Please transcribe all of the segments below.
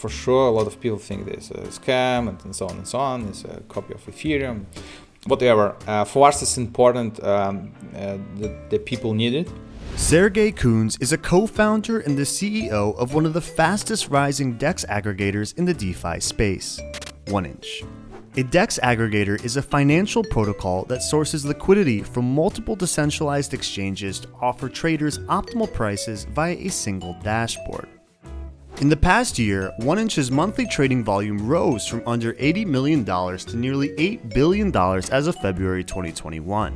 For sure, a lot of people think this is a scam and so on and so on. It's a copy of Ethereum, whatever. Uh, for us, it's important um, uh, that, people need it. Sergey Kunz is a co-founder and the CEO of one of the fastest rising DEX aggregators in the DeFi space, 1inch. A DEX aggregator is a financial protocol that sources liquidity from multiple decentralized exchanges to offer traders optimal prices via a single dashboard. In the past year, 1inch's monthly trading volume rose from under $80 million to nearly $8 billion as of February 2021.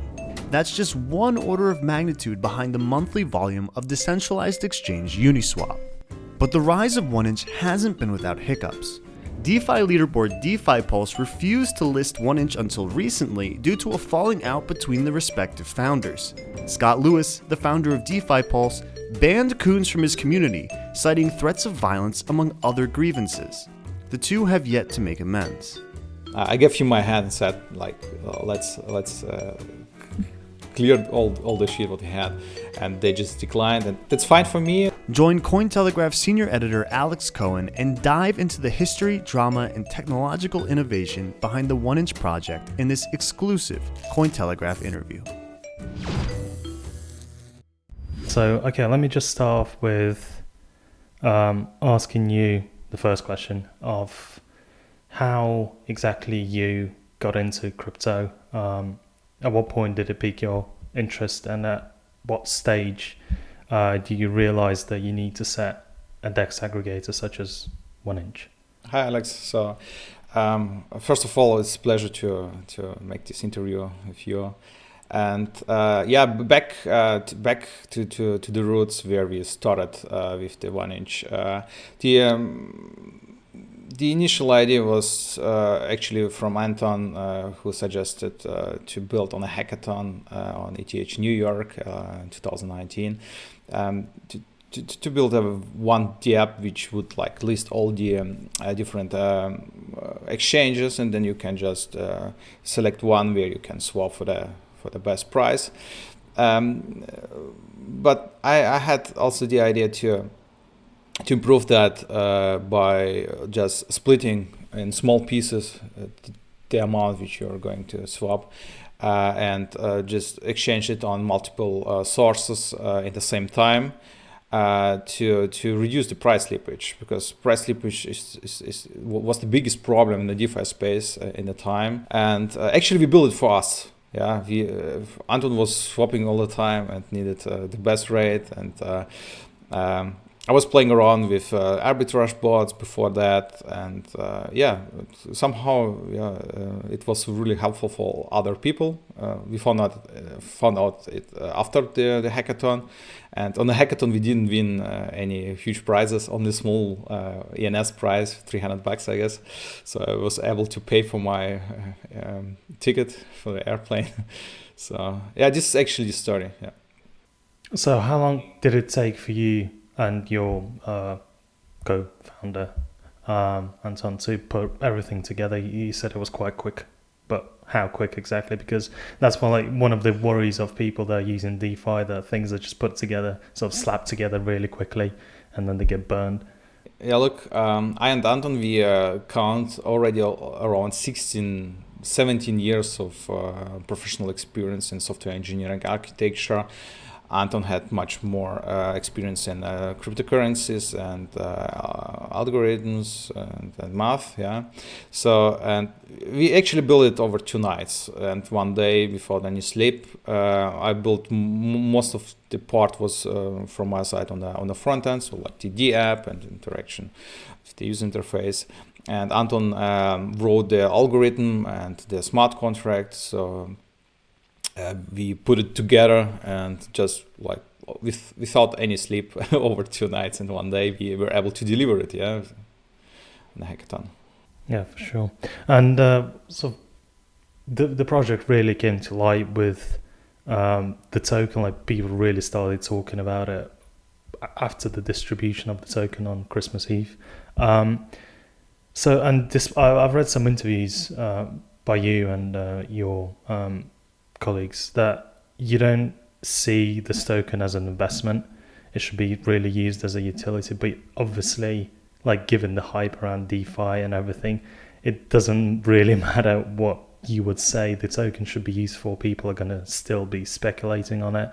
That's just one order of magnitude behind the monthly volume of decentralized exchange Uniswap. But the rise of 1inch hasn't been without hiccups. DeFi leaderboard DeFi Pulse refused to list 1inch until recently due to a falling out between the respective founders. Scott Lewis, the founder of DeFi Pulse, banned Kunz from his community, citing threats of violence among other grievances. The two have yet to make amends. I gave him my hand and said, like, uh, let's let's uh, clear all all the shit what he had, and they just declined, and that's fine for me. Join Cointelegraph senior editor Alex Cohen and dive into the history, drama, and technological innovation behind the 1inch project in this exclusive Cointelegraph interview. So, okay, let me just start off with um, asking you the first question of how exactly you got into crypto. Um, at what point did it pique your interest, and at what stage uh, do you realize that you need to set a DEX aggregator such as 1inch? Hi, Alex. So, um, first of all, it's a pleasure to to make this interview with you. And uh, yeah, back uh, to, back to, to, to the roots where we started uh, with the 1inch. Uh, the um, the initial idea was uh, actually from Anton, uh, who suggested to build on a hackathon on ETH New York in 2019 um, to, to, to, build a one app which would like list all the um, different um, exchanges, and then you can just select one where you can swap for the for the best price. Um, but I, I, had also the idea to to improve that uh, by just splitting in small pieces uh, the amount which you're going to swap uh, and uh, just exchange it on multiple uh, sources uh, at the same time to to reduce the price slippage because price slippage is, is, is, was the biggest problem in the DeFi space in the time and actually we built it for us yeah, we, uh, Anton was swapping all the time and needed uh, the best rate. And uh, um, I was playing around with uh, arbitrage bots before that, and uh, yeah, somehow yeah, uh, it was really helpful for other people. we found out found out it after the, the hackathon, and on the hackathon we didn't win any huge prizes, only small ENS prize, 300 bucks I guess. So I was able to pay for my um, ticket for the airplane. so yeah, this is actually the story. Yeah. So how long did it take for you and your uh, co-founder um, Anton to put everything together. You said it was quite quick, but how quick exactly? Because that's one like one of the worries of people that are using DeFi that things are just put together, sort of slapped together really quickly, and then they get burned. Yeah, look, um, I and Anton we uh, count already around 16, 17 years of uh, professional experience in software engineering architecture. Anton had much more uh, experience in uh, cryptocurrencies and uh, algorithms and, and, math. Yeah, so and we actually built it over two nights. And one day before any sleep, uh, I built most of the part was uh, from my side on the on the front end, so like TD app and interaction with the user interface. And Anton um, wrote the algorithm and the smart contract. So uh, we put it together and just like with without any sleep over two nights and one day we were able to deliver it yeah in the hackathon. Yeah for sure. And uh, so the the project really came to light with um, the token like people really started talking about it after the distribution of the token on christmas eve. Um, so and this I, have read some interviews uh, by you and uh, your um, colleagues that you don't see the token as an investment. It should be really used as a utility. But obviously, like given the hype around DeFi and everything, it doesn't really matter what you would say the token should be used for. People are going to still be speculating on it,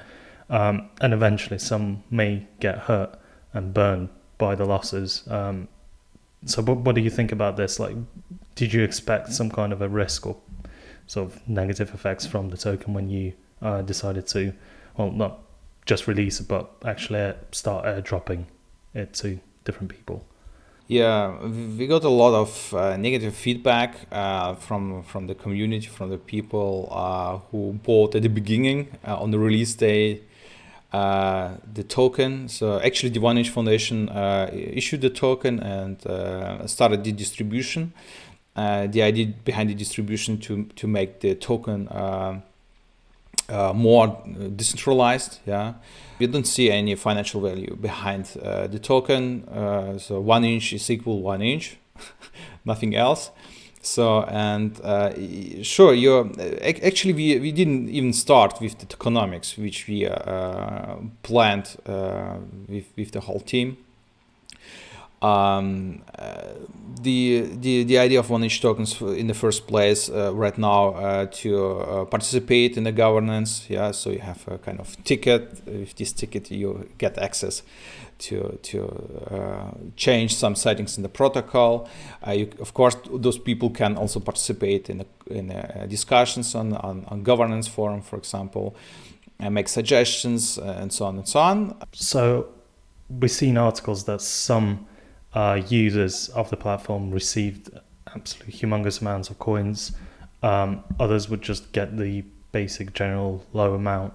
um, and eventually some may get hurt and burned by the losses. Um, so, what, what do you think about this? Like, did you expect some kind of a risk or sort of negative effects from the token when you uh, decided to, well, not just release it, but actually start airdropping it to different people? Yeah, we got a lot of uh, negative feedback uh, from from the community, from the people uh, who bought at the beginning uh, on the release day uh, the token. So actually, the One Inch Foundation uh, issued the token and started the distribution. The idea behind the distribution to to make the token more decentralized. Yeah we don't see any financial value behind uh, the token. Uh, so one inch is equal one inch, nothing else. So and uh, sure, you actually we, we didn't even start with the tokenomics, which we uh, planned uh, with with the whole team. Um, uh, the, the the idea of one inch tokens in the first place uh, right now uh, to participate in the governance yeah so you have a kind of ticket. With this ticket you get access to to uh, change some settings in the protocol. Uh, you, of course those people can also participate in in discussions on, on, on governance forum for example and make suggestions and so on and so on. So we've seen articles that some uh, users of the platform received absolutely humongous amounts of coins. Um, others would just get the basic general low amount.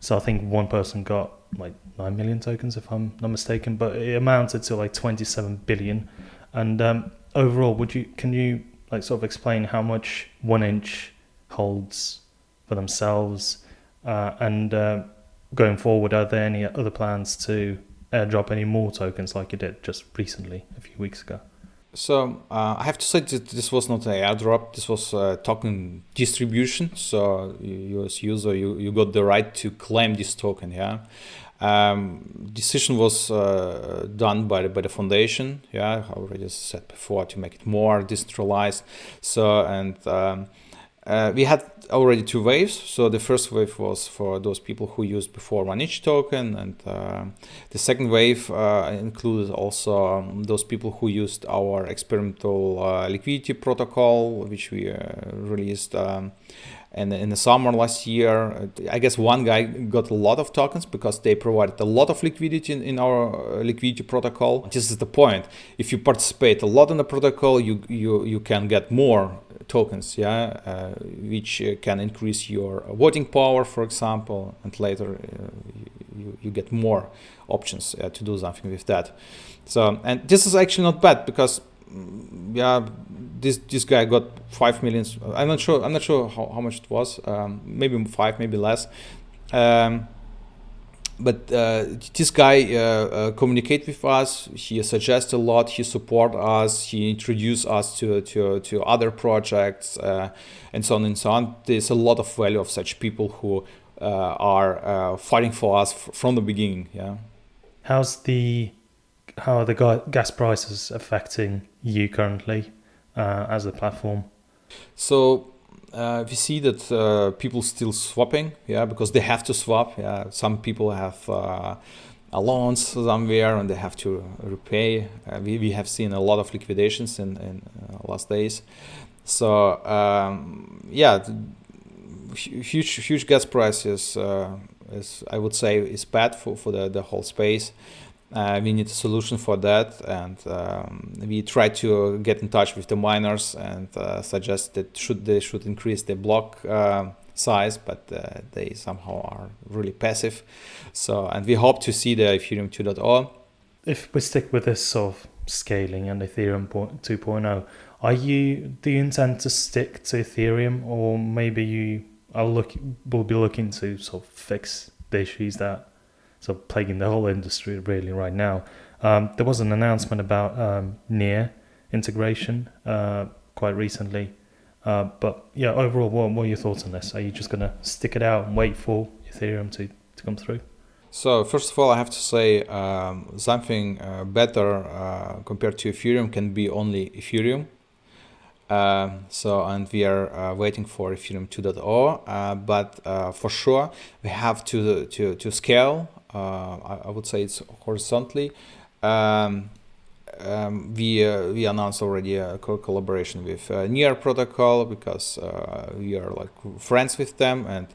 So I think one person got like 9 million tokens, if I'm not mistaken, but it amounted to like 27 billion. And um, overall, would you can you like sort of explain how much one inch holds for themselves? Uh, and uh, going forward, are there any other plans to airdrop any more tokens like you did just recently, a few weeks ago? So uh, I have to say that this was not an airdrop. This was a token distribution. So you, as user, you, you got the right to claim this token. Yeah. Um, decision was uh, done by the, by the foundation. Yeah, I already said before to make it more decentralized. So and um, uh, we had already two waves. So the first wave was for those people who used before one inch token, and uh, the second wave uh, included also um, those people who used our experimental uh, liquidity protocol, which we uh, released. Um, and in the summer last year, I guess one guy got a lot of tokens because they provided a lot of liquidity in, in our uh, liquidity protocol. This is the point. If you participate a lot in the protocol, you you you can get more tokens, yeah, uh, which uh, can increase your voting power, for example, and later uh, you, you get more options uh, to do something with that. So, and this is actually not bad because, yeah, this this guy got five millions. I'm not sure. I'm not sure how, how much it was. Um, maybe five, maybe less. Um, but uh, this guy uh, uh, communicate with us. He suggests a lot. He support us. He introduce us to to, to other projects uh, and so on and so on. There's a lot of value of such people who uh, are uh, fighting for us from the beginning. Yeah. How's the how are the gas prices affecting you currently as a platform? So uh, we see that uh, people still swapping, yeah, because they have to swap. Yeah, some people have uh, loans somewhere and they have to repay. Uh, we, we have seen a lot of liquidations in, in uh, last days. So um, yeah, huge huge gas prices uh, is I would say is bad for, for the, the whole space. Uh, we need a solution for that, and um, we try to get in touch with the miners and uh, suggest that should they should increase the block uh, size, but uh, they somehow are really passive. So, and we hope to see the Ethereum 2.0. If we stick with this sort of scaling and Ethereum 2.0, are you do you intend to stick to Ethereum, or maybe you are look will be looking to sort of fix the issues that so plaguing the whole industry really right now. Um, there was an announcement about um, near integration uh, quite recently. Uh, but yeah, overall, what, what are your thoughts on this? Are you just going to stick it out and wait for Ethereum to, to come through? So first of all, I have to say um, something uh, better uh, compared to Ethereum can be only Ethereum. Um, so and we are uh, waiting for Ethereum 2.0, uh, but uh, for sure we have to to to scale. Uh, I, I, would say it's horizontally. Um, um, we uh, we announced already a co collaboration with uh, Near Protocol because we are like friends with them, and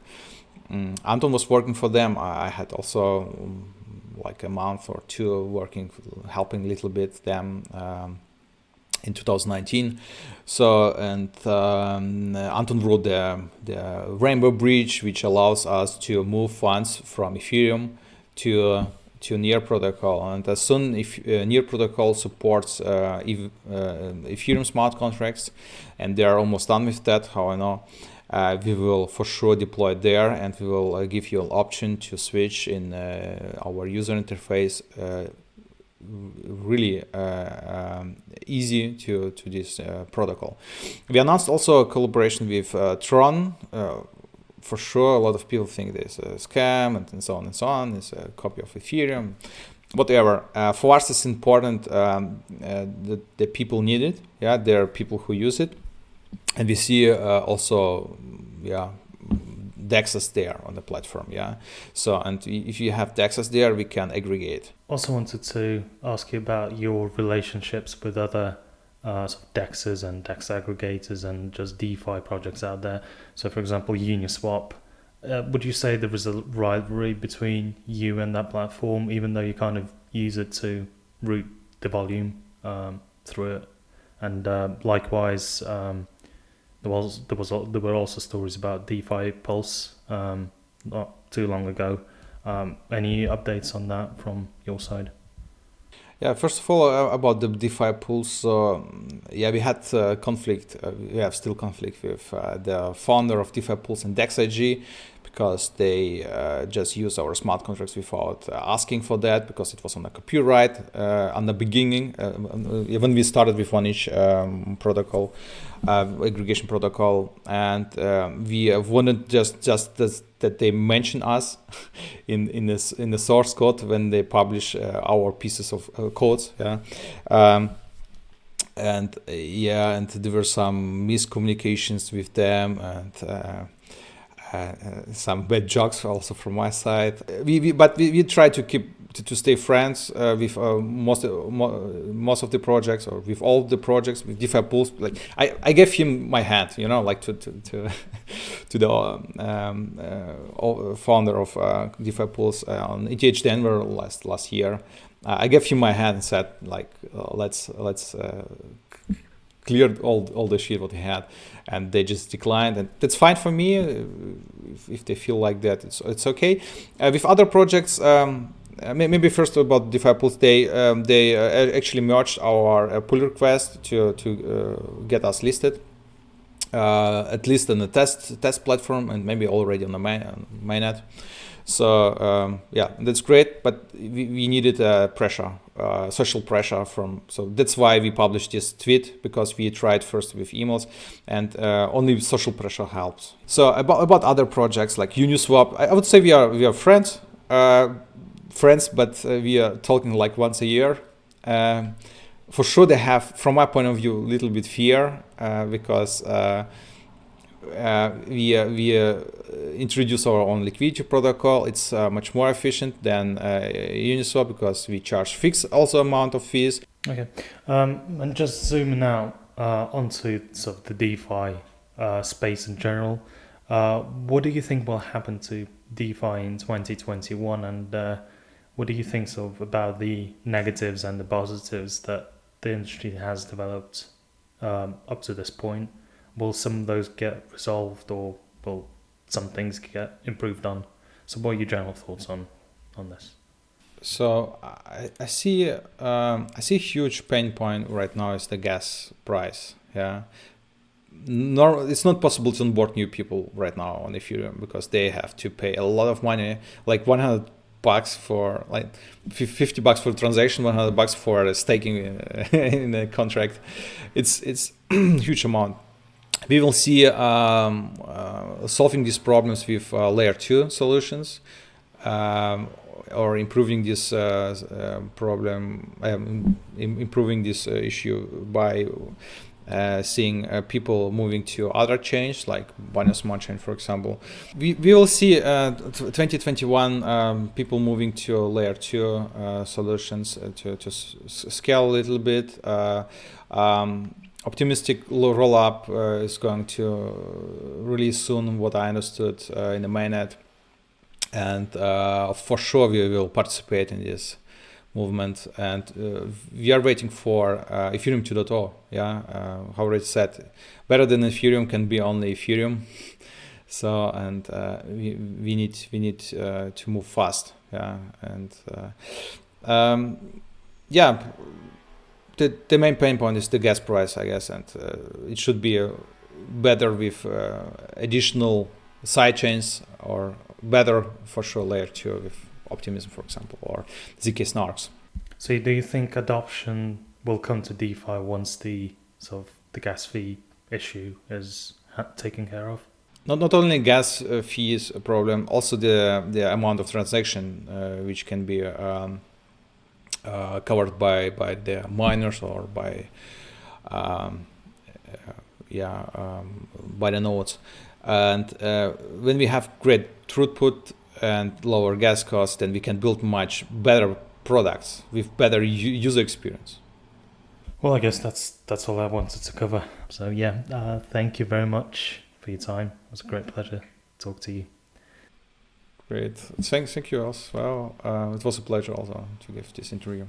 um, Anton was working for them. I, had also um, like a month or two working, helping a little bit them. Um, in 2019. So, and um, Anton wrote the, the Rainbow Bridge, which allows us to move funds from Ethereum to uh, to Near protocol. And as soon if uh, Near protocol supports uh, if, uh, Ethereum smart contracts, and they are almost done with that, how I know. Uh, we will for sure deploy there and we will uh, give you an option to switch in uh, our user interface really um, easy to to this protocol. We announced also a collaboration with Tron. For sure, a lot of people think this is a scam and, and, so on and so on. It's a copy of Ethereum. Whatever. Uh, for us, it's important um, uh, that the people need it. Yeah, there are people who use it, and we see uh, also, yeah, DEXs there on the platform. Yeah. So, and if you have DEXs there, we can aggregate. Also wanted to ask you about your relationships with other uh, sort of DEXs and DEX aggregators and just DeFi projects out there. So, for example, Uniswap. Uh, would you say there is a rivalry between you and that platform, even though you kind of use it to route the volume um, through it? And uh, likewise, um, there was there was there were also stories about DeFi Pulse um, not too long ago. Um, any updates on that from your side? Yeah, first of all, uh, about the DeFi Pulse. uh, yeah, we had uh, conflict. Uh, we have still conflict with uh, the founder of DeFi Pulse and DexAG because they uh, just use our smart contracts without uh, asking for that because it was on a copyright uh, on the beginning when we started with one inch um, protocol aggregation protocol and um, we wanted just just this, that they mention us in in this in the source code when they publish our pieces of codes yeah? Um, and uh, yeah and there were some miscommunications with them and uh, uh, uh, some bad jokes also from my side. We, we but we, we try to keep to, to stay friends uh, with uh, most mo most of the projects or with all the projects with DeFi Pulse. Like I, I gave him my hand, you know, like to to to, to the um, uh, founder of uh, DeFi Pulse on ETH Denver last last year. I gave him my hand and said like let's let's cleared all all the shit what he had, and they just declined, and that's fine for me. Uh, if, if they feel like that, it's it's okay. Uh, with other projects. Um, uh, maybe first about DeFi Pulse, they um, they uh, actually merged our uh, pull request to to get us listed, at least on the test test platform and maybe already on the main mainnet. So um, yeah, that's great, but we, we needed uh, pressure, uh, social pressure from. So that's why we published this tweet because we tried first with emails, and uh, only social pressure helps. So about about other projects like Uniswap, I, I would say we are we are friends, uh, friends, but uh, we are talking like once a year. Um, for sure, they have, from my point of view, a little bit fear uh, because we uh, we uh, introduce our own liquidity protocol. It's much more efficient than Uniswap because we charge fixed also amount of fees. Okay, um, and just zooming out onto sort of the DeFi space in general. what do you think will happen to DeFi in 2021 and uh, what do you think sort of about the negatives and the positives that the industry has developed um, up to this point? Will some of those get resolved or will some things get improved on? So, what are your general thoughts on on this? So I, I see um, I see a huge pain point right now is the gas price. Yeah, nor it's not possible to onboard new people right now on Ethereum because they have to pay a lot of money, like 100 bucks for like 50 bucks for transaction, 100 bucks for staking in a contract. It's it's huge amount we will see um, uh, solving these problems with uh, layer 2 solutions. Um, or improving this uh, uh, problem, um, improving this uh, issue by uh, seeing people moving to other chains like Binance Smart Chain, for example. We, we will see uh, 2021 um, people moving to layer two uh, solutions to, to scale a little bit. Um, optimistic lo- roll up uh, is going to release soon, what I understood uh, in the mainnet. And uh, for sure, we will participate in this movement and uh, we are waiting for uh, ethereum 2.0 yeah uh, how already said better than ethereum can be only ethereum so and uh, we, we need we need to move fast yeah and um, yeah the, the main pain point is the gas price i guess and uh, it should be uh, better with uh, additional side chains or better for sure layer 2 with Optimism, for example, or ZK Snarks. So, do you think adoption will come to DeFi once the sort of the gas fee issue is ha- taken care of? Not not only gas uh, fee is a problem, also the the amount of transaction uh, which can be um, uh, covered by by the miners or by um, yeah um, by the nodes. And uh, when we have great throughput and lower gas costs, then we can build much better products with better user experience. Well, I guess that's that's all I wanted to cover. So yeah, uh, thank you very much for your time. It was a great pleasure to talk to you. Great, thank thank you as well. Uh, it was a pleasure also to give this interview.